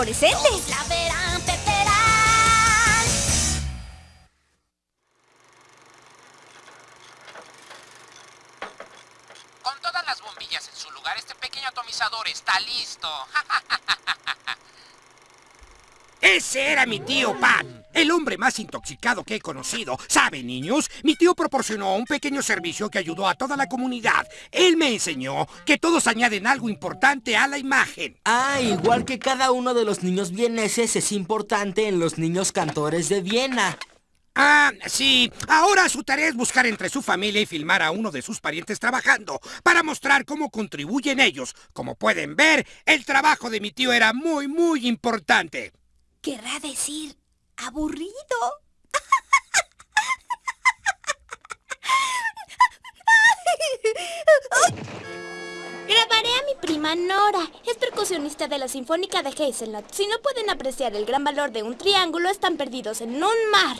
La verán, peperán. Con todas las bombillas en su lugar, este pequeño atomizador está listo. Ese era mi tío Pat, el hombre más intoxicado que he conocido. ¿Saben, niños? Mi tío proporcionó un pequeño servicio que ayudó a toda la comunidad. Él me enseñó que todos añaden algo importante a la imagen. Ah, igual que cada uno de los niños vieneses es importante en los niños cantores de Viena. Ah, sí. Ahora su tarea es buscar entre su familia y filmar a uno de sus parientes trabajando para mostrar cómo contribuyen ellos. Como pueden ver, el trabajo de mi tío era muy, muy importante. Querrá decir aburrido. Grabaré a mi prima Nora. Es percusionista de la Sinfónica de Hazelnut. Si no pueden apreciar el gran valor de un triángulo, están perdidos en un mar.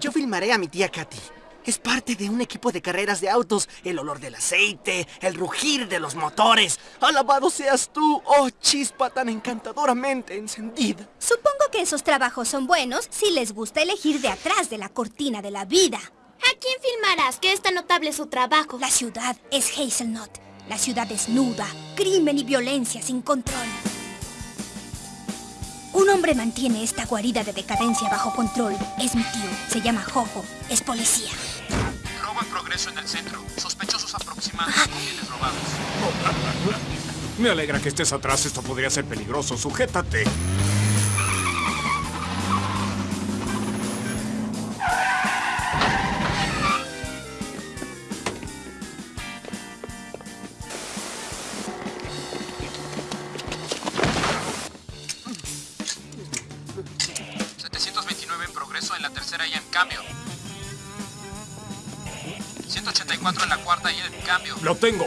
Yo filmaré a mi tía Katy. Es parte de un equipo de carreras de autos. El olor del aceite, el rugir de los motores. Alabado seas tú, oh chispa tan encantadoramente encendida. Supongo que esos trabajos son buenos si les gusta elegir de atrás de la cortina de la vida. ¿A quién filmarás? Que es tan notable su trabajo. La ciudad es Hazelnut. La ciudad desnuda, crimen y violencia sin control. Un hombre mantiene esta guarida de decadencia bajo control. Es mi tío. Se llama Jojo. Es policía. Robo en progreso en el centro. Sospechosos aproximados con bienes robados. Me alegra que estés atrás, esto podría ser peligroso. Sujétate. 184 en la cuarta y en cambio. Lo tengo.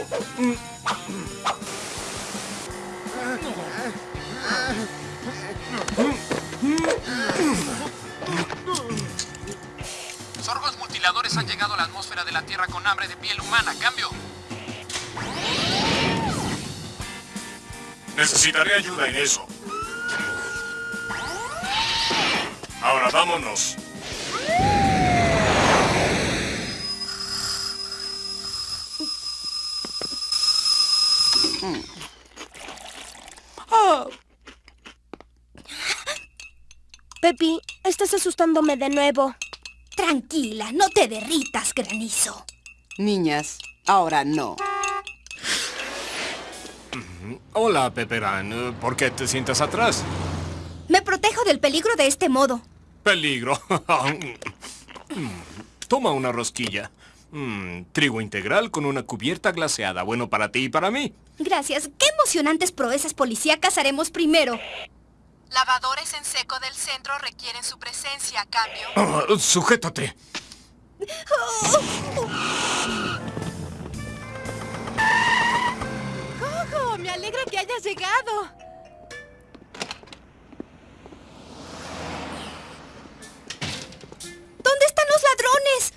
Sorgos mutiladores han llegado a la atmósfera de la Tierra con hambre de piel humana. Cambio. Necesitaré ayuda en eso. Ahora vámonos. Pepi, estás asustándome de nuevo. Tranquila, no te derritas, granizo. Niñas, ahora no. Hola, Peperán. ¿Por qué te sientas atrás? Me protejo del peligro de este modo. Peligro. Toma una rosquilla. Mm, trigo integral con una cubierta glaseada. Bueno para ti y para mí. Gracias. ¿Qué emocionantes proezas policíacas haremos primero? Lavadores en seco del centro requieren su presencia a cambio. Ah, sujétate. ¡Jojo! Me alegra que hayas llegado. ¿Dónde están los ladrones?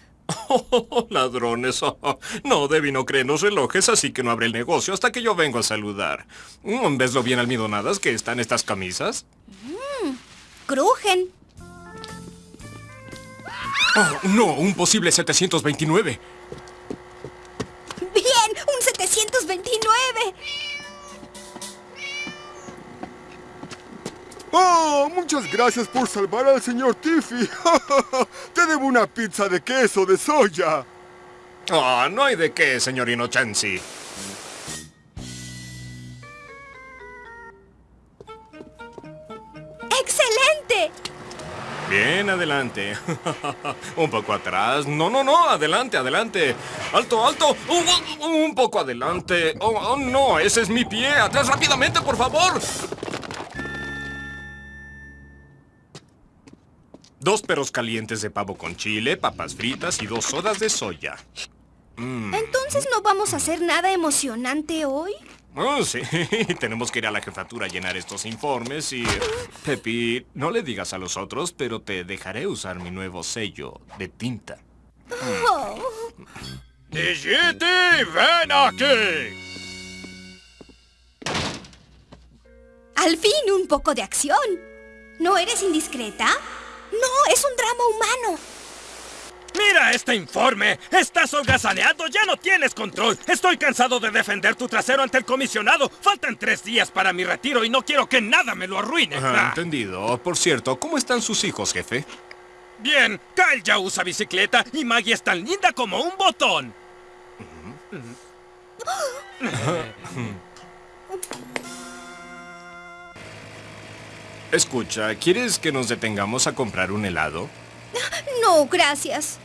Oh, ladrones. Oh, no, Debbie no cree en los relojes, así que no abre el negocio hasta que yo vengo a saludar. Mm, ¿Ves lo bien almidonadas que están estas camisas? Crujen. Oh, no, un posible 729. Bien, un 729. ¡Oh! Muchas gracias por salvar al señor Tiffy. Una pizza de queso de soya. Ah, no hay de qué, señor Inochensi. ¡Excelente! Bien, adelante. un poco atrás. No, no, no, adelante, adelante. Alto, alto. Un poco adelante. Oh, oh, no, ese es mi pie. Atrás rápidamente, por favor. Dos perros calientes de pavo con chile, papas fritas y dos sodas de soya. Mm. Entonces no vamos a hacer nada emocionante hoy. Oh, sí. Tenemos que ir a la jefatura a llenar estos informes y... Pepi, no le digas a los otros, pero te dejaré usar mi nuevo sello de tinta. Oh. ¡Digiti, ven aquí! Al fin, un poco de acción. ¿No eres indiscreta? No, es un drama humano. ¡Mira este informe! ¡Estás holgazaneando! ¡Ya no tienes control! Estoy cansado de defender tu trasero ante el comisionado. Faltan tres días para mi retiro y no quiero que nada me lo arruine. Ah, Ah. entendido. Por cierto, ¿cómo están sus hijos, jefe? Bien, Kyle ya usa bicicleta y Maggie es tan linda como un botón. Escucha, ¿quieres que nos detengamos a comprar un helado? No, gracias.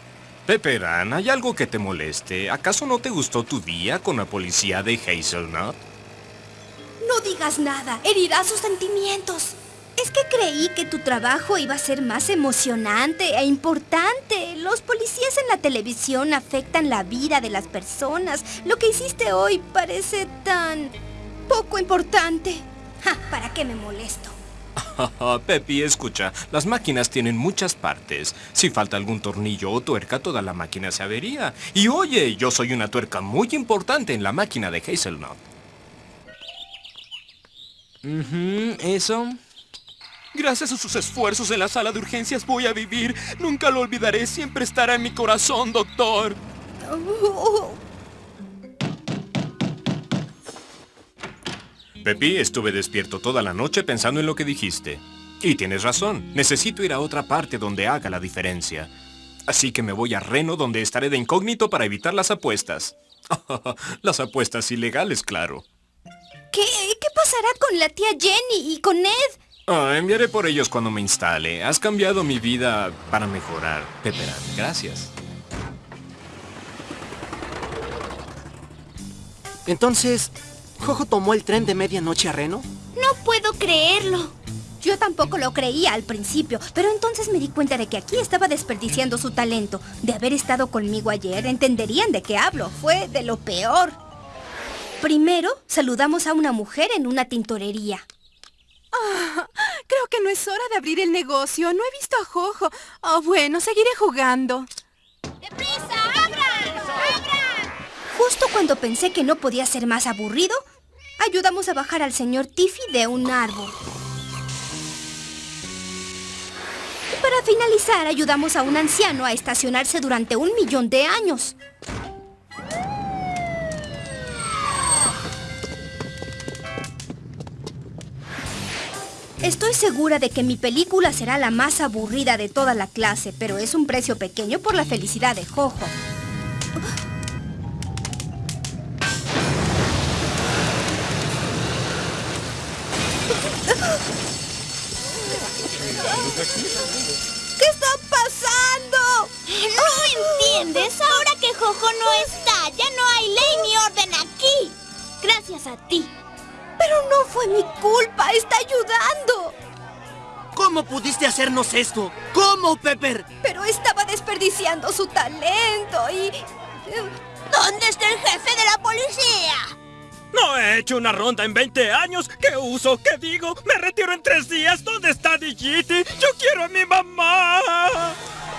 Pepperan, ¿hay algo que te moleste? ¿Acaso no te gustó tu día con la policía de Hazelnut? No digas nada, herirá sus sentimientos. Es que creí que tu trabajo iba a ser más emocionante e importante. Los policías en la televisión afectan la vida de las personas. Lo que hiciste hoy parece tan poco importante. Ja, ¿Para qué me molesto? Pepi, escucha, las máquinas tienen muchas partes. Si falta algún tornillo o tuerca, toda la máquina se avería. Y oye, yo soy una tuerca muy importante en la máquina de Hazelnut. ¿Eso? Gracias a sus esfuerzos en la sala de urgencias voy a vivir. Nunca lo olvidaré. Siempre estará en mi corazón, doctor. Pepi, estuve despierto toda la noche pensando en lo que dijiste. Y tienes razón, necesito ir a otra parte donde haga la diferencia. Así que me voy a Reno donde estaré de incógnito para evitar las apuestas. las apuestas ilegales, claro. ¿Qué, ¿Qué pasará con la tía Jenny y con Ned? Ah, enviaré por ellos cuando me instale. Has cambiado mi vida para mejorar. Pepperan, gracias. Entonces, ¿Jojo tomó el tren de medianoche a Reno? No puedo creerlo. Yo tampoco lo creía al principio, pero entonces me di cuenta de que aquí estaba desperdiciando su talento. De haber estado conmigo ayer, entenderían de qué hablo. Fue de lo peor. Primero, saludamos a una mujer en una tintorería. Ah, creo que no es hora de abrir el negocio. No he visto a Jojo. Oh, bueno, seguiré jugando. ¡Deprisa! ¡Abran! ¡Abran! Justo cuando pensé que no podía ser más aburrido, ayudamos a bajar al señor Tiffy de un árbol. Para finalizar, ayudamos a un anciano a estacionarse durante un millón de años. Estoy segura de que mi película será la más aburrida de toda la clase, pero es un precio pequeño por la felicidad de Jojo. ¿Qué está pasando? ¿No entiendes? Ahora que Jojo no está, ya no hay ley ni orden aquí. Gracias a ti. Pero no fue mi culpa, está ayudando. ¿Cómo pudiste hacernos esto? ¿Cómo, Pepper? Pero estaba desperdiciando su talento y... ¿Dónde está el jefe de la policía? No he hecho una ronda en 20 años. ¿Qué uso? ¿Qué digo? Me retiro en tres días. ¿Dónde está Digiti? Yo quiero a mi mamá.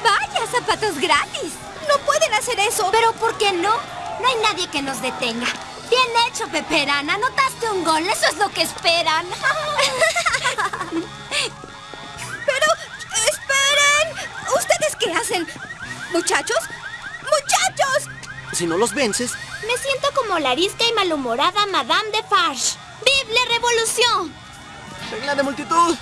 Vaya, zapatos gratis. No pueden hacer eso. ¿Pero por qué no? No hay nadie que nos detenga. Bien hecho, Peperán. Anotaste un gol. Eso es lo que esperan. Pero, esperen. ¿Ustedes qué hacen? ¿Muchachos? ¡Muchachos! Si no los vences, Me siento como la arisca y malhumorada Madame de Farge. ¡Vive la revolución! regla de multitud.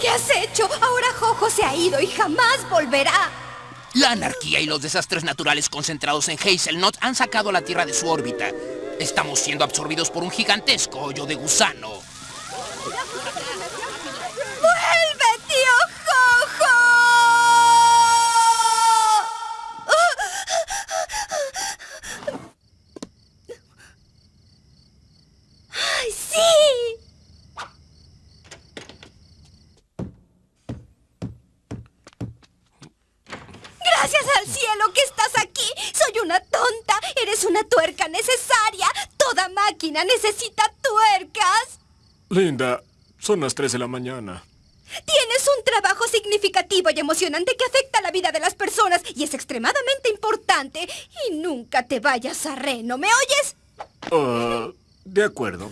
¿Qué has hecho? Ahora Jojo se ha ido y jamás volverá. La anarquía y los desastres naturales concentrados en Hazelnut han sacado a la Tierra de su órbita. Estamos siendo absorbidos por un gigantesco hoyo de gusano. ¡Vuelve, tío Jojo! ¡Ay, sí! Gracias al cielo que estás aquí. Soy una tonta. Eres una tuerca necesaria. Toda máquina necesita tuercas. Linda, son las 3 de la mañana. Tienes un trabajo significativo y emocionante que afecta la vida de las personas y es extremadamente importante. Y nunca te vayas a Reno, ¿me oyes? Ah, de acuerdo.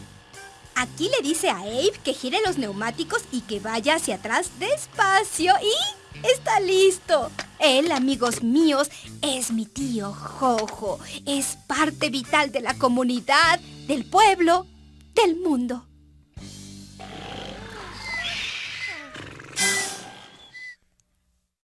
Aquí le dice a Abe que gire los neumáticos y que vaya hacia atrás despacio y está listo. Él, amigos míos, es mi tío Jojo. Es parte vital de la comunidad, del pueblo, del mundo.